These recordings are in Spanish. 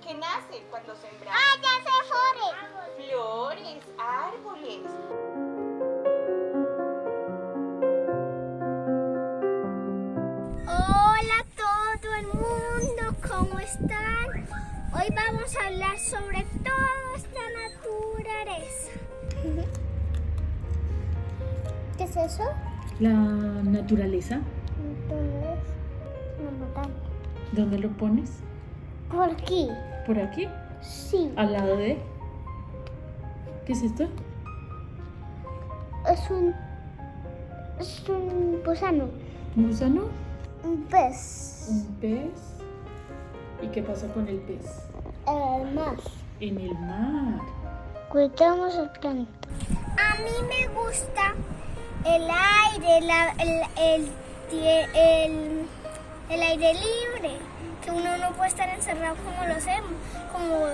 ¿Qué nace cuando sembramos? ¡Ah, ya se flores! Flores, árboles. Hola a todo el mundo, ¿cómo están? Hoy vamos a hablar sobre toda esta naturaleza. ¿Qué es eso? La naturaleza, Entonces. ¿dónde lo pones? ¿Por aquí? ¿Por aquí? Sí, ¿Al lado de? ¿Qué es esto? es un... Es un gusano. ¿Un gusano? Un pez. ¿Un pez? ¿Y qué pasa con el pez? El mar. En el mar. Cuidamos el planeta. A mí me gusta el aire, la- el, el, el, el aire libre, que uno no puede estar encerrado como lo hacemos, como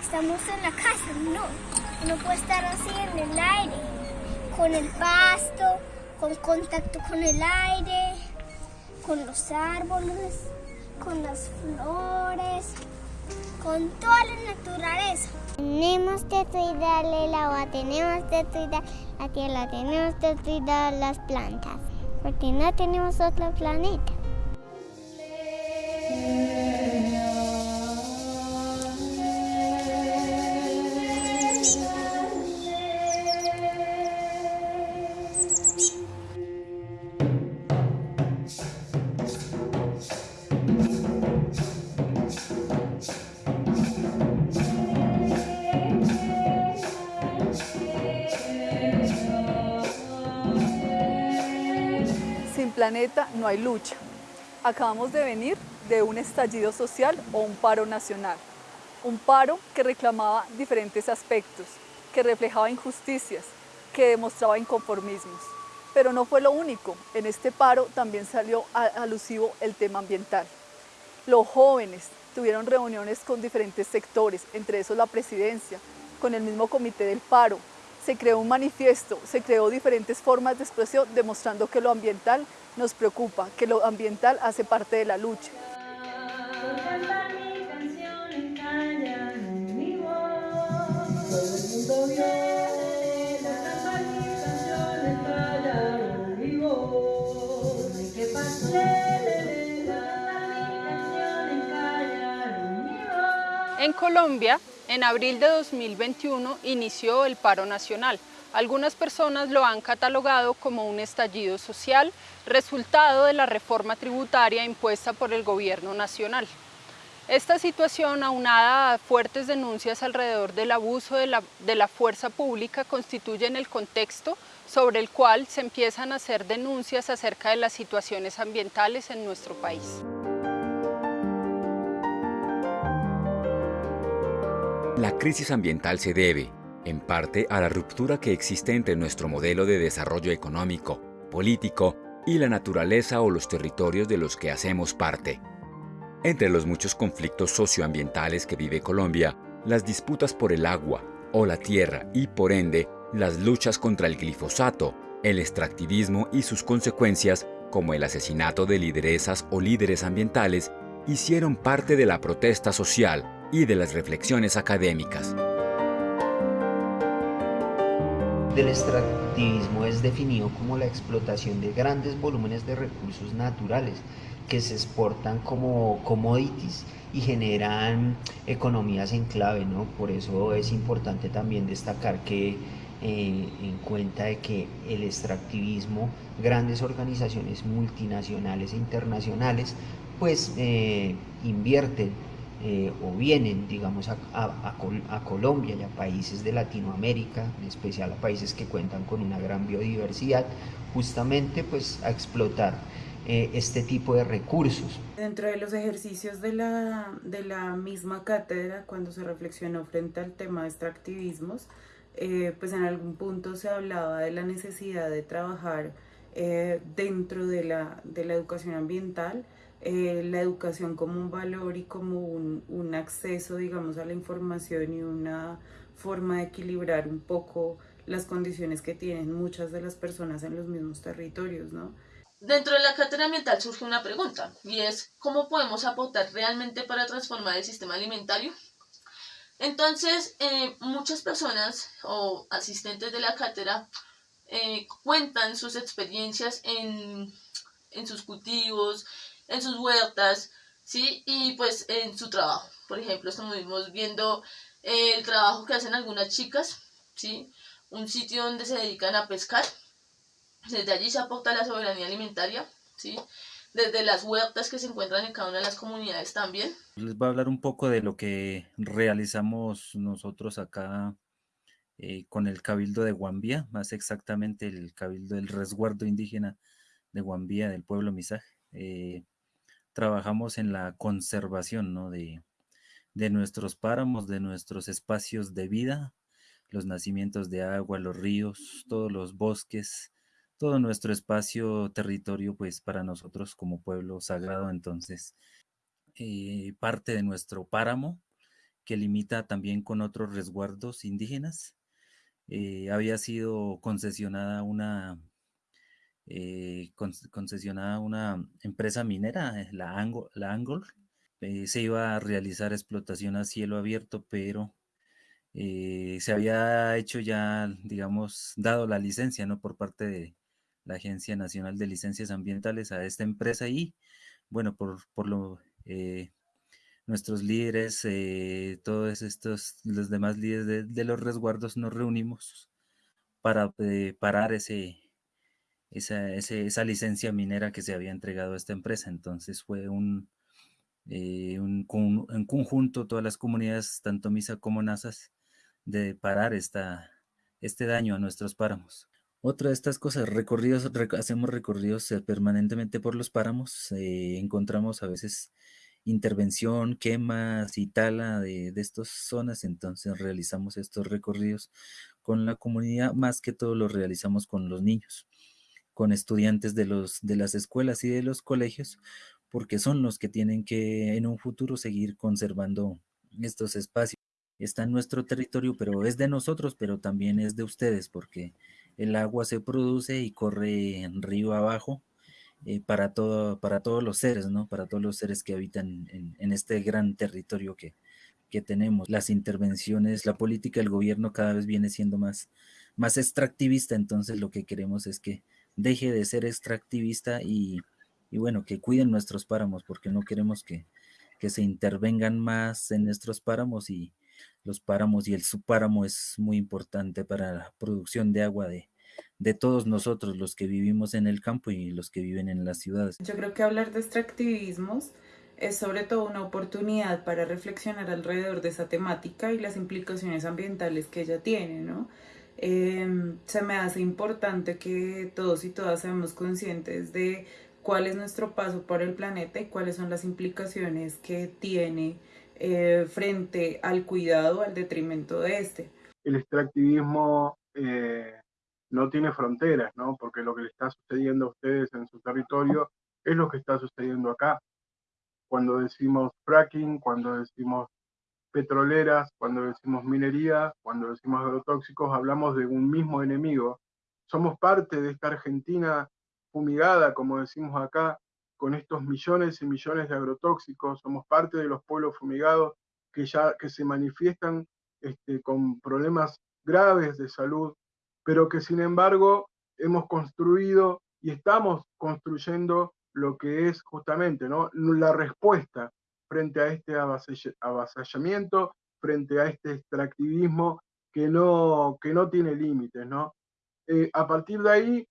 estamos en la casa, no. Uno puede estar así en el aire, con el pasto, con contacto con el aire, con los árboles, con las flores, con toda la naturaleza. Tenemos que cuidarle el agua, tenemos que cuidar la tierra, tenemos que cuidar las plantas, porque no tenemos otro planeta. No hay lucha. Acabamos de venir de un estallido social o un paro nacional. Un paro que reclamaba diferentes aspectos, que reflejaba injusticias, que demostraba inconformismos. Pero no fue lo único. En este paro también salió alusivo el tema ambiental. Los jóvenes tuvieron reuniones con diferentes sectores, entre esos la presidencia, con el mismo comité del paro. Se creó un manifiesto, se creó diferentes formas de expresión demostrando que lo ambiental nos preocupa, que lo ambiental hace parte de la lucha. En Colombia, en abril de 2021 inició el paro nacional. Algunas personas lo han catalogado como un estallido social, resultado de la reforma tributaria impuesta por el gobierno nacional. Esta situación, aunada a fuertes denuncias alrededor del abuso de la, de la fuerza pública, constituyen el contexto sobre el cual se empiezan a hacer denuncias acerca de las situaciones ambientales en nuestro país. La crisis ambiental se debe, en parte, a la ruptura que existe entre nuestro modelo de desarrollo económico, político y la naturaleza o los territorios de los que hacemos parte. Entre los muchos conflictos socioambientales que vive Colombia, las disputas por el agua o la tierra y, por ende, las luchas contra el glifosato, el extractivismo y sus consecuencias, como el asesinato de lideresas o líderes ambientales, hicieron parte de la protesta social y de las reflexiones académicas. Del extractivismo es definido como la explotación de grandes volúmenes de recursos naturales que se exportan como commodities y generan economías en clave, ¿no? Por eso es importante también destacar que eh, en cuenta de que el extractivismo, grandes organizaciones multinacionales e internacionales, pues eh, invierten eh, o vienen, digamos, a, a- a Col- a Colombia y a países de Latinoamérica, en especial a países que cuentan con una gran biodiversidad, justamente pues a explotar eh, este tipo de recursos. Dentro de los ejercicios de la, de la misma cátedra, cuando se reflexionó frente al tema de extractivismos, eh, pues en algún punto se hablaba de la necesidad de trabajar dentro de la, de la educación ambiental, eh, la educación como un valor y como un, un acceso, digamos, a la información y una forma de equilibrar un poco las condiciones que tienen muchas de las personas en los mismos territorios, ¿no? Dentro de la cátedra ambiental surge una pregunta y es ¿cómo podemos aportar realmente para transformar el sistema alimentario? Entonces, eh, muchas personas o asistentes de la cátedra eh, cuentan sus experiencias en, en, sus cultivos, en sus huertas, ¿sí? Y pues en su trabajo. Por ejemplo, estamos viendo el trabajo que hacen algunas chicas, ¿sí? Un sitio donde se dedican a pescar. Desde allí se aporta la soberanía alimentaria, ¿sí? Desde las huertas que se encuentran en cada una de las comunidades también. Les voy a hablar un poco de lo que realizamos nosotros acá eh, con el Cabildo de Guambía, más exactamente el Cabildo del Resguardo Indígena de Guambía, del pueblo Misaj. Eh, trabajamos en la conservación ¿no? de, de nuestros páramos, de nuestros espacios de vida, los nacimientos de agua, los ríos, todos los bosques, todo nuestro espacio, territorio, pues para nosotros como pueblo sagrado, entonces, eh, parte de nuestro páramo, que limita también con otros resguardos indígenas, eh, había sido concesionada una, eh, concesionada una empresa minera, la, Angol, la Angol. Eh, se iba a realizar explotación a cielo abierto, pero se había hecho ya, digamos, dado la licencia, ¿no? Por parte de la Agencia Nacional de Licencias Ambientales a esta empresa y, bueno, por, por lo nuestros líderes, eh, todos estos, los demás líderes de, los resguardos nos reunimos para eh, parar ese, esa, esa, licencia minera que se había entregado a esta empresa. Entonces fue un, eh, un, en conjunto todas las comunidades, tanto MISA como NASAS, de parar esta, este daño a nuestros páramos. Otra de estas cosas, recorridos, hacemos recorridos permanentemente por los páramos, encontramos a veces intervención, quemas y tala de, de estas zonas, entonces realizamos estos recorridos con la comunidad, más que todo lo realizamos con los niños, con estudiantes de, los, de las escuelas y de los colegios, porque son los que tienen que en un futuro seguir conservando estos espacios. Está en nuestro territorio, pero es de nosotros, pero también es de ustedes, porque el agua se produce y corre en río abajo eh, para, todo, para todos los seres, ¿no? Para todos los seres que habitan en, este gran territorio que, que, tenemos. Las intervenciones, la política del gobierno cada vez viene siendo más, más extractivista, entonces lo que queremos es que deje de ser extractivista y, y bueno, que cuiden nuestros páramos, porque no queremos que, que se intervengan más en nuestros páramos y los páramos y el subpáramo es muy importante para la producción de agua de, de todos nosotros, los que vivimos en el campo y los que viven en las ciudades. Yo creo que hablar de extractivismos es sobre todo una oportunidad para reflexionar alrededor de esa temática y las implicaciones ambientales que ella tiene, ¿no? Em, se me hace importante que todos y todas seamos conscientes de cuál es nuestro paso por el planeta y cuáles son las implicaciones que tiene eh, frente al cuidado, al detrimento de este. El extractivismo eh, no tiene fronteras, ¿no? Porque lo que le está sucediendo a ustedes en su territorio es lo que está sucediendo acá. Cuando decimos fracking, cuando decimos petroleras, cuando decimos minería, cuando decimos agrotóxicos, hablamos de un mismo enemigo. Somos parte de esta Argentina fumigada, como decimos acá, con estos millones y millones de agrotóxicos, somos parte de los pueblos fumigados que ya que se manifiestan este, con problemas graves de salud pero que sin embargo hemos construido y estamos construyendo lo que es justamente ¿no? la respuesta frente a este avasallamiento, frente a este extractivismo que no, que no tiene límites. ¿no? Eh, a partir de ahí,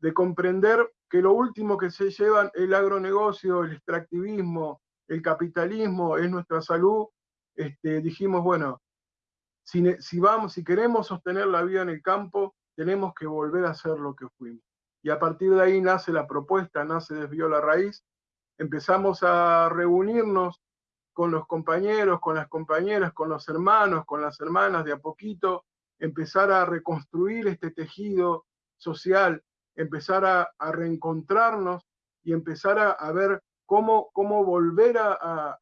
de comprender que lo último que se llevan el agronegocio, el extractivismo, el capitalismo es nuestra salud, este, dijimos, bueno, si, vamos, si queremos sostener la vida en el campo, tenemos que volver a ser lo que fuimos. Y a partir de ahí nace la propuesta, nace Desvió la Raíz. Empezamos a reunirnos con los compañeros, con las compañeras, con los hermanos, con las hermanas de a poquito, empezar a reconstruir este tejido social, empezar a, reencontrarnos y empezar a, ver cómo, cómo volver a,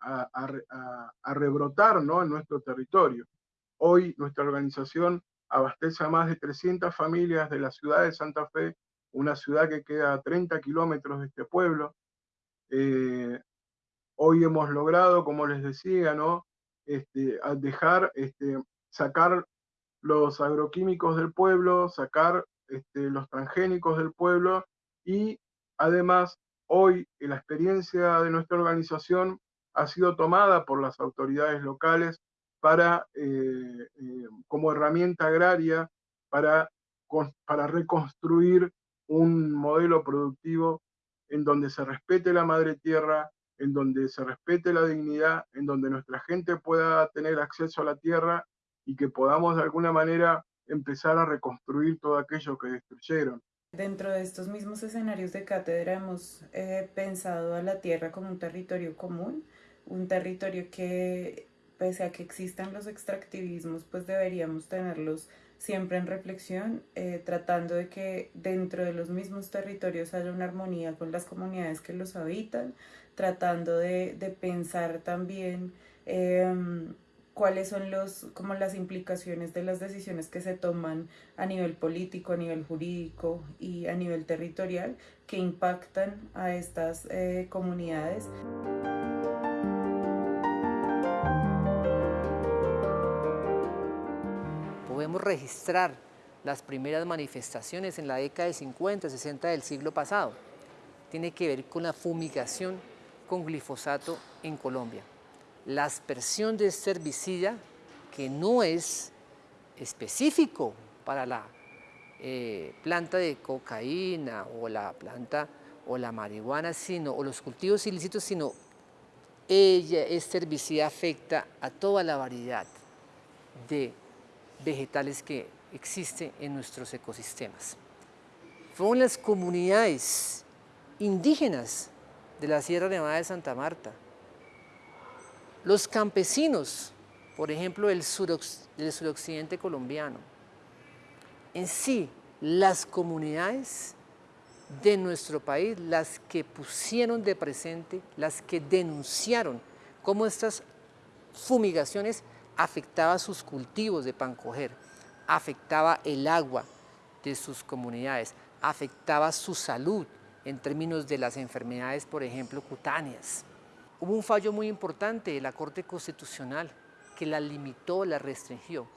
a, rebrotar ¿no? en nuestro territorio. Hoy nuestra organización abastece a más de 300 familias de la ciudad de Santa Fe, una ciudad que queda a 30 kilómetros de este pueblo. Eh, hoy hemos logrado, como les decía, ¿no? este, dejar, este, sacar los agroquímicos del pueblo, sacar este, los transgénicos del pueblo y además hoy la experiencia de nuestra organización ha sido tomada por las autoridades locales para, eh, eh, como herramienta agraria para, para reconstruir un modelo productivo en donde se respete la madre tierra, en donde se respete la dignidad, en donde nuestra gente pueda tener acceso a la tierra y que podamos de alguna manera empezar a reconstruir todo aquello que destruyeron. Dentro de estos mismos escenarios de cátedra hemos eh, pensado a la tierra como un territorio común, un territorio que pese a que existan los extractivismos, pues deberíamos tenerlos siempre en reflexión, eh, tratando de que dentro de los mismos territorios haya una armonía con las comunidades que los habitan, tratando de, de pensar también em, cuáles son los, como las implicaciones de las decisiones que se toman a nivel político, a nivel jurídico y a nivel territorial que impactan a estas eh, comunidades. Registrar las primeras manifestaciones en la década de 50, 60 del siglo pasado. Tiene que ver con la fumigación con glifosato en Colombia la aspersión de este herbicida que no es específico para la eh, planta de cocaína o la planta o la marihuana, sino, o los cultivos ilícitos, sino ella, este herbicida afecta a toda la variedad de vegetales que existen en nuestros ecosistemas. Fueron las comunidades indígenas de la Sierra Nevada de Santa Marta, los campesinos, por ejemplo, del, suroccidente colombiano, en sí, las comunidades de nuestro país, las que pusieron de presente, las que denunciaron cómo estas fumigaciones afectaban sus cultivos de pan coger, afectaba el agua de sus comunidades, afectaba su salud en términos de las enfermedades, por ejemplo, cutáneas. Hubo un fallo muy importante de la Corte Constitucional que la limitó, la restringió.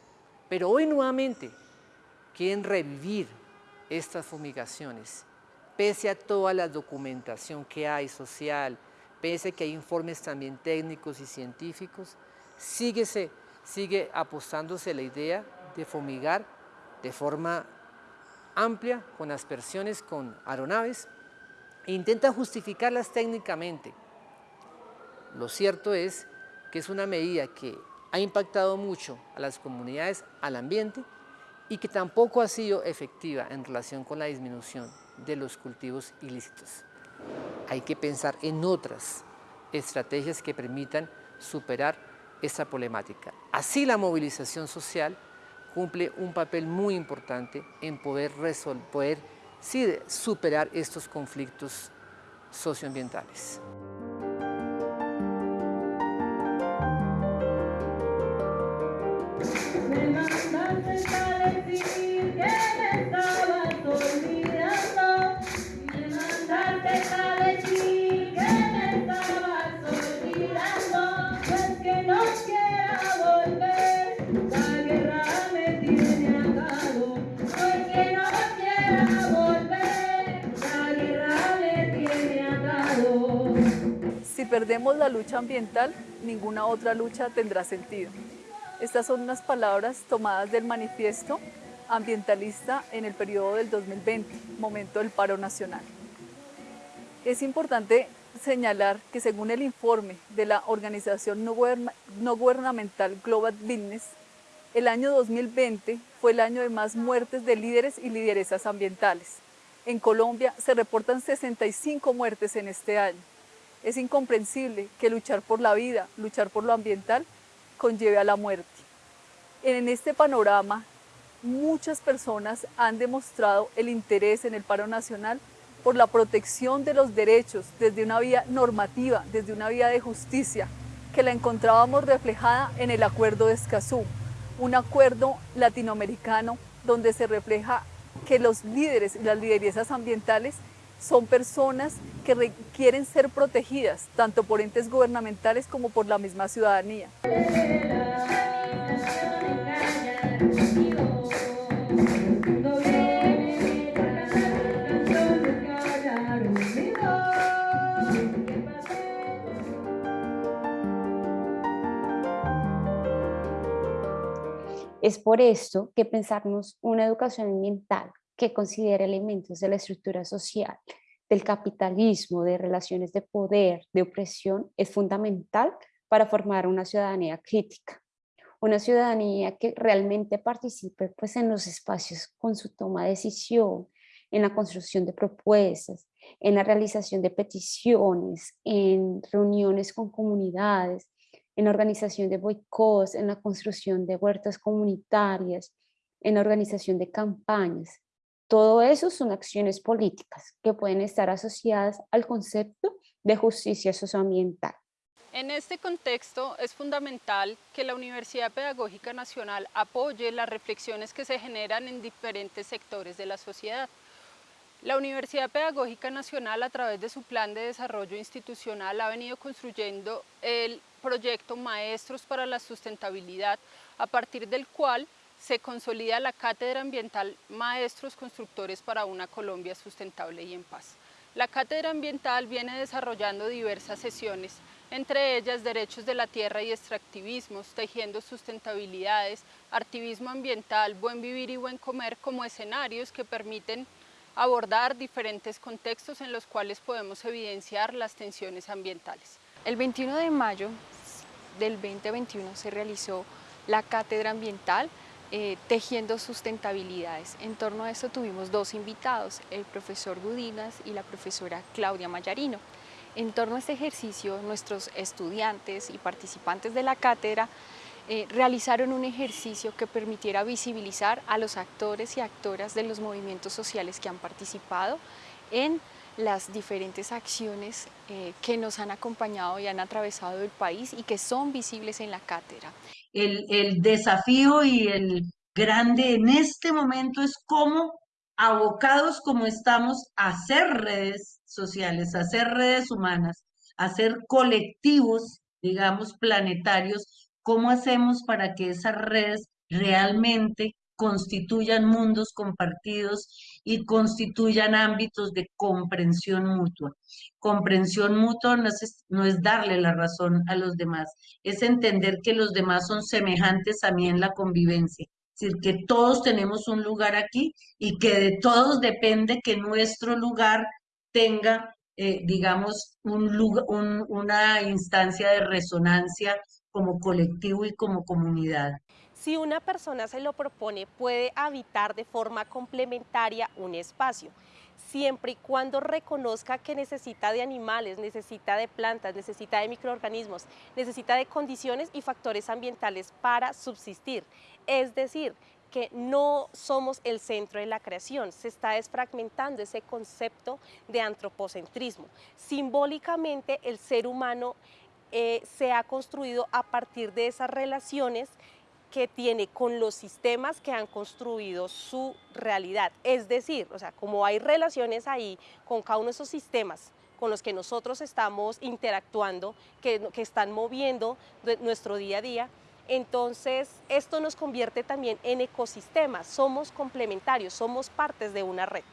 Pero hoy nuevamente quieren revivir estas fumigaciones, pese a toda la documentación que hay social, pese a que hay informes también técnicos y científicos, sigue, sigue apostándose la idea de fumigar de forma amplia, con aspersiones, con aeronaves, e intenta justificarlas técnicamente, lo cierto es que es una medida que ha impactado mucho a las comunidades, al ambiente y que tampoco ha sido efectiva en relación con la disminución de los cultivos ilícitos. Hay que pensar en otras estrategias que permitan superar esta problemática. Así la movilización social cumple un papel muy importante en poder, poder superar estos conflictos socioambientales. Perdemos la lucha ambiental, ninguna otra lucha tendrá sentido. Estas son unas palabras tomadas del manifiesto ambientalista en el periodo del 2020, momento del paro nacional. Es importante señalar que según el informe de la organización no, gubernamental Global Business, el año 2020 fue el año de más muertes de líderes y lideresas ambientales. En Colombia se reportan 65 muertes en este año. Es incomprensible que luchar por la vida, luchar por lo ambiental, conlleve a la muerte. En este panorama, muchas personas han demostrado el interés en el paro nacional por la protección de los derechos desde una vía normativa, desde una vía de justicia, que la encontrábamos reflejada en el Acuerdo de Escazú, un acuerdo latinoamericano donde se refleja que los líderes y las lideresas ambientales son personas que requieren ser protegidas tanto por entes gubernamentales como por la misma ciudadanía. Es por esto que pensarnos una educación ambiental que considere elementos de la estructura social, del capitalismo, de relaciones de poder, de opresión, es fundamental para formar una ciudadanía crítica. Una ciudadanía que realmente participe pues, en los espacios con su toma de decisión, en la construcción de propuestas, en la realización de peticiones, en reuniones con comunidades, en organización de boicots, en la construcción de huertas comunitarias, en organización de campañas. Todo eso son acciones políticas que pueden estar asociadas al concepto de justicia socioambiental. En este contexto es fundamental que la Universidad Pedagógica Nacional apoye las reflexiones que se generan en diferentes sectores de la sociedad. La Universidad Pedagógica Nacional a través de su plan de desarrollo institucional ha venido construyendo el proyecto Maestros para la Sustentabilidad, a partir del cual se consolida la Cátedra Ambiental Maestros Constructores para una Colombia Sustentable y en Paz. La Cátedra Ambiental viene desarrollando diversas sesiones, entre ellas derechos de la tierra y extractivismos, tejiendo sustentabilidades, activismo ambiental, buen vivir y buen comer como escenarios que permiten abordar diferentes contextos en los cuales podemos evidenciar las tensiones ambientales. El 21 de mayo del 2021 se realizó la Cátedra Ambiental eh, Tejiendo Sustentabilidades. En torno a eso tuvimos dos invitados, el profesor Gudinas y la profesora Claudia Mayarino. En torno a este ejercicio, nuestros estudiantes y participantes de la cátedra eh, realizaron un ejercicio que permitiera visibilizar a los actores y actoras de los movimientos sociales que han participado en las diferentes acciones eh, que nos han acompañado y han atravesado el país y que son visibles en la cátedra. El, el desafío y el grande en este momento es cómo abocados como estamos a hacer redes sociales, a hacer redes humanas, a hacer colectivos, digamos, planetarios, cómo hacemos para que esas redes realmente constituyan mundos compartidos y constituyan ámbitos de comprensión mutua. Comprensión mutua no es, no es darle la razón a los demás, es entender que los demás son semejantes a mí en la convivencia. Es decir, que todos tenemos un lugar aquí y que de todos depende que nuestro lugar tenga, eh, digamos, un lugar, una instancia de resonancia como colectivo y como comunidad. Si una persona se lo propone, puede habitar de forma complementaria un espacio, siempre y cuando reconozca que necesita de animales, necesita de plantas, necesita de microorganismos, necesita de condiciones y factores ambientales para subsistir. Es decir, que no somos el centro de la creación, se está desfragmentando ese concepto de antropocentrismo. Simbólicamente el ser humano eh, se ha construido a partir de esas relaciones que tiene con los sistemas que han construido su realidad. Es decir, o sea, como hay relaciones ahí con cada uno de esos sistemas con los que nosotros estamos interactuando, que, que están moviendo nuestro día a día, entonces esto nos convierte también en ecosistemas, somos complementarios, somos partes de una red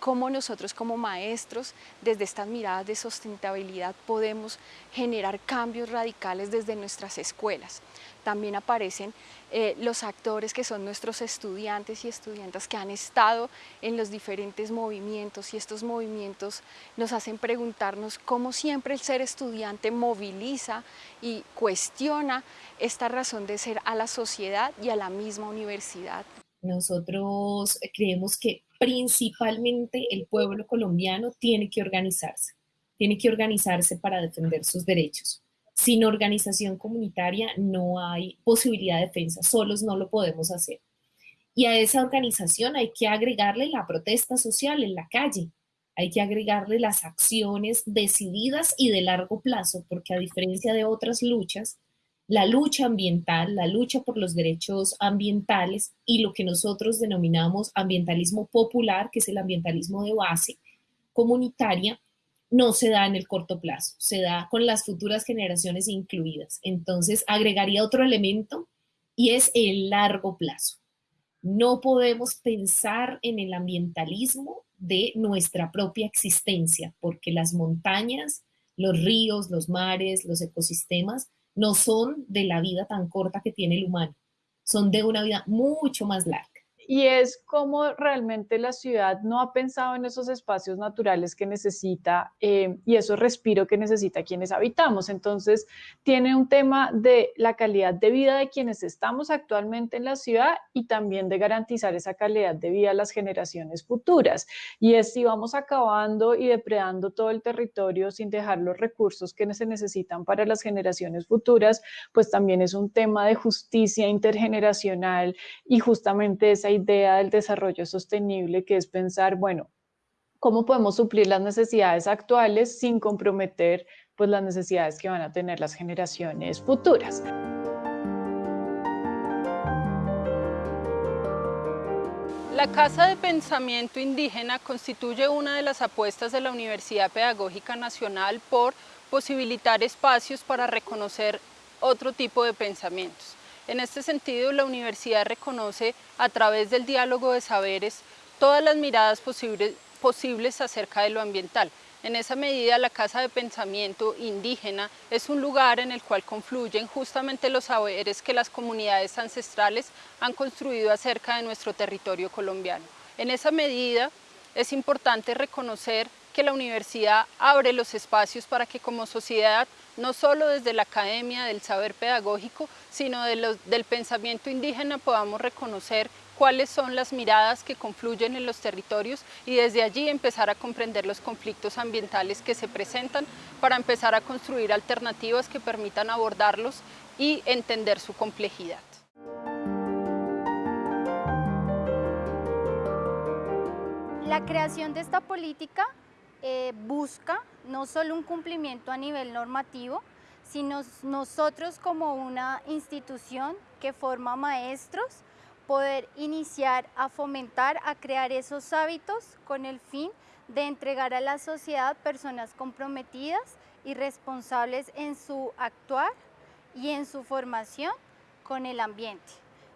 cómo nosotros como maestros, desde estas miradas de sustentabilidad, podemos generar cambios radicales desde nuestras escuelas. También aparecen eh, los actores que son nuestros estudiantes y estudiantas que han estado en los diferentes movimientos y estos movimientos nos hacen preguntarnos cómo siempre el ser estudiante moviliza y cuestiona esta razón de ser a la sociedad y a la misma universidad. Nosotros creemos que principalmente el pueblo colombiano tiene que organizarse, tiene que organizarse para defender sus derechos. Sin organización comunitaria no hay posibilidad de defensa, solos no lo podemos hacer. Y a esa organización hay que agregarle la protesta social en la calle, hay que agregarle las acciones decididas y de largo plazo, porque a diferencia de otras luchas, la lucha ambiental, la lucha por los derechos ambientales y lo que nosotros denominamos ambientalismo popular, que es el ambientalismo de base, comunitaria no se da en el corto plazo, se da con las futuras generaciones incluidas. Entonces, agregaría otro elemento y es el largo plazo. No podemos pensar en el ambientalismo de nuestra propia existencia, porque las montañas, los ríos, los mares, los ecosistemas no son de la vida tan corta que tiene el humano, son de una vida mucho más larga y es como realmente la ciudad no ha pensado en esos espacios naturales que necesita eh, y esos respiro que necesita quienes habitamos. Entonces, tiene un tema de la calidad de vida de quienes estamos actualmente en la ciudad y también de garantizar esa calidad de vida a las generaciones futuras. Y es si vamos acabando y depredando todo el territorio sin dejar los recursos que se necesitan para las generaciones futuras, pues también es un tema de justicia intergeneracional y justamente esa idea del desarrollo sostenible, que es pensar, bueno, cómo podemos suplir las necesidades actuales sin comprometer pues, las necesidades que van a tener las generaciones futuras. La Casa de Pensamiento Indígena constituye una de las apuestas de la Universidad Pedagógica Nacional por posibilitar espacios para reconocer otro tipo de pensamientos. En este sentido, la universidad reconoce a través del diálogo de saberes todas las miradas posibles, acerca de lo ambiental. En esa medida, la Casa de Pensamiento Indígena es un lugar en el cual confluyen justamente los saberes que las comunidades ancestrales han construido acerca de nuestro territorio colombiano. En esa medida, es importante reconocer que la universidad abre los espacios para que como sociedad no solo desde la academia del saber pedagógico, sino del pensamiento indígena podamos reconocer cuáles son las miradas que confluyen en los territorios y desde allí empezar a comprender los conflictos ambientales que se presentan para empezar a construir alternativas que permitan abordarlos y entender su complejidad. La creación de esta política eh, busca no solo un cumplimiento a nivel normativo, sino nosotros como una institución que forma maestros, poder iniciar a fomentar, a crear esos hábitos con el fin de entregar a la sociedad personas comprometidas y responsables en su actuar y en su formación con el ambiente.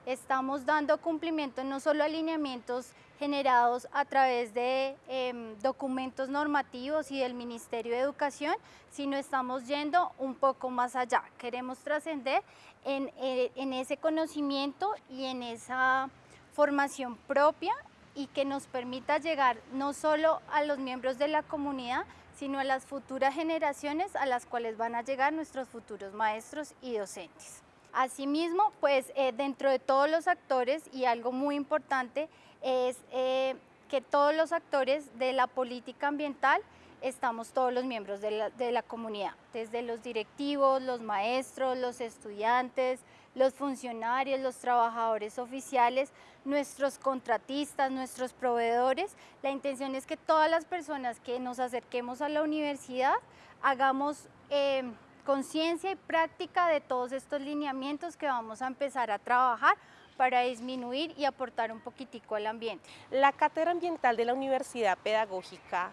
Estamos dando cumplimiento no solo a alineamientos generados a través de em, documentos normativos y del Ministerio de Educación, sino estamos yendo un poco más allá. Queremos trascender en, eh, en ese conocimiento y en esa formación propia y que nos permita llegar no solo a los miembros de la comunidad, sino a las futuras generaciones a las cuales van a llegar nuestros futuros maestros y docentes. Asimismo, pues eh, dentro de todos los actores y algo muy importante es eh, que todos los actores de la política ambiental estamos todos los miembros de la, de la, comunidad, desde los directivos, los maestros, los estudiantes, los funcionarios, los trabajadores oficiales, nuestros contratistas, nuestros proveedores. La intención es que todas las personas que nos acerquemos a la universidad hagamos eh, conciencia y práctica de todos estos lineamientos que vamos a empezar a trabajar para disminuir y aportar un poquitico al ambiente. La cátedra ambiental de la Universidad Pedagógica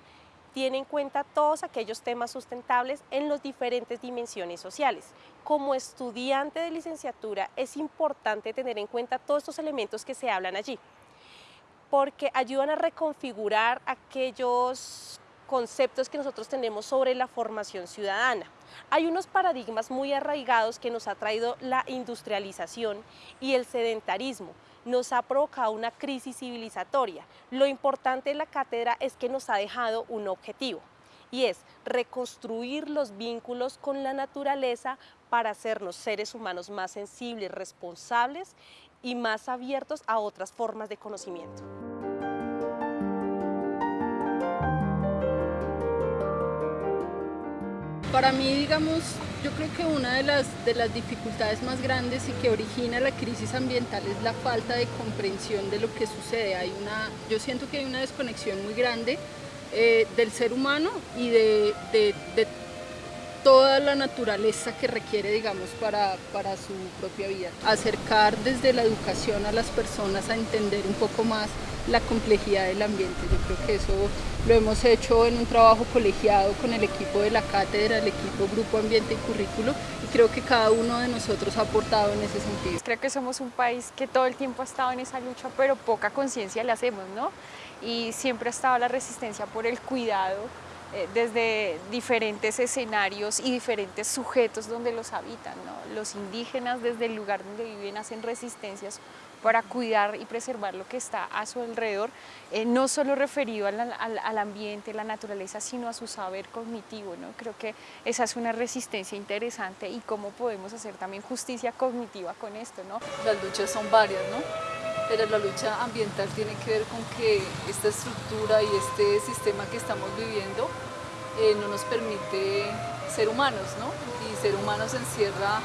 tiene en cuenta todos aquellos temas sustentables en las diferentes dimensiones sociales. Como estudiante de licenciatura es importante tener en cuenta todos estos elementos que se hablan allí, porque ayudan a reconfigurar aquellos conceptos que nosotros tenemos sobre la formación ciudadana. Hay unos paradigmas muy arraigados que nos ha traído la industrialización y el sedentarismo. Nos ha provocado una crisis civilizatoria. Lo importante de la cátedra es que nos ha dejado un objetivo y es reconstruir los vínculos con la naturaleza para hacernos seres humanos más sensibles, responsables y más abiertos a otras formas de conocimiento. Para mí, digamos, yo creo que una de las, de las dificultades más grandes y que origina la crisis ambiental es la falta de comprensión de lo que sucede. Hay una, yo siento que hay una desconexión muy grande eh, del ser humano y de, de, toda la naturaleza que requiere, digamos, para, para su propia vida. Acercar desde la educación a las personas a entender un poco más la complejidad del ambiente. Yo creo que eso lo hemos hecho en un trabajo colegiado con el equipo de la cátedra, el equipo Grupo Ambiente y Currículo y creo que cada uno de nosotros ha aportado en ese sentido. Creo que somos un país que todo el tiempo ha estado en esa lucha, pero poca conciencia le hacemos, ¿no? Y siempre ha estado la resistencia por el cuidado desde diferentes escenarios y diferentes sujetos donde los habitan. ¿no? Los indígenas desde el lugar donde viven hacen resistencias para cuidar y preservar lo que está a su alrededor, eh, no solo referido al, al, al, ambiente, la naturaleza, sino a su saber cognitivo. ¿no? Creo que esa es una resistencia interesante y cómo podemos hacer también justicia cognitiva con esto. ¿no? Las luchas son varias, ¿no? Pero la lucha ambiental tiene que ver con que esta estructura y este sistema que estamos viviendo eh, no nos permite ser humanos, ¿no? Y ser humanos encierra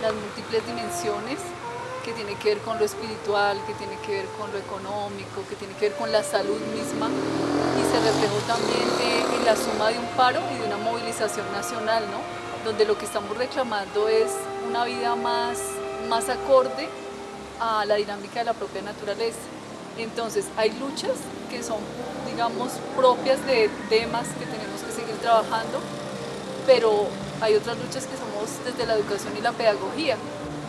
las múltiples dimensiones que tiene que ver con lo espiritual, que tiene que ver con lo económico, que tiene que ver con la salud misma y se reflejó también eh, en la suma de un paro y de una movilización nacional, ¿no? Donde lo que estamos reclamando es una vida más, más acorde a la dinámica de la propia naturaleza. Entonces hay luchas que son, digamos, propias de temas que tenemos que seguir trabajando, pero hay otras luchas que somos desde la educación y la pedagogía.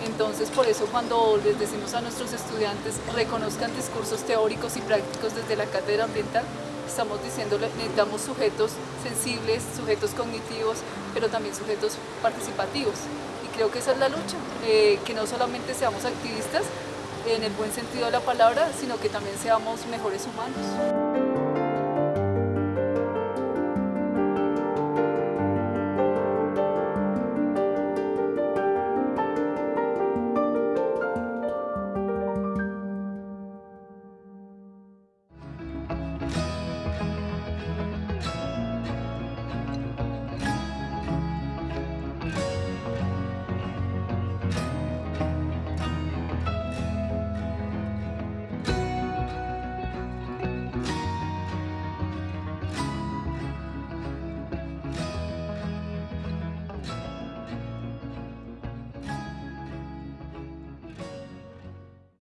Entonces por eso cuando les decimos a nuestros estudiantes reconozcan discursos teóricos y prácticos desde la cátedra ambiental, estamos diciendo necesitamos sujetos sensibles, sujetos cognitivos, pero también sujetos participativos creo que esa es la lucha, eh, que no solamente seamos activistas en el buen sentido de la palabra, sino que también seamos mejores humanos.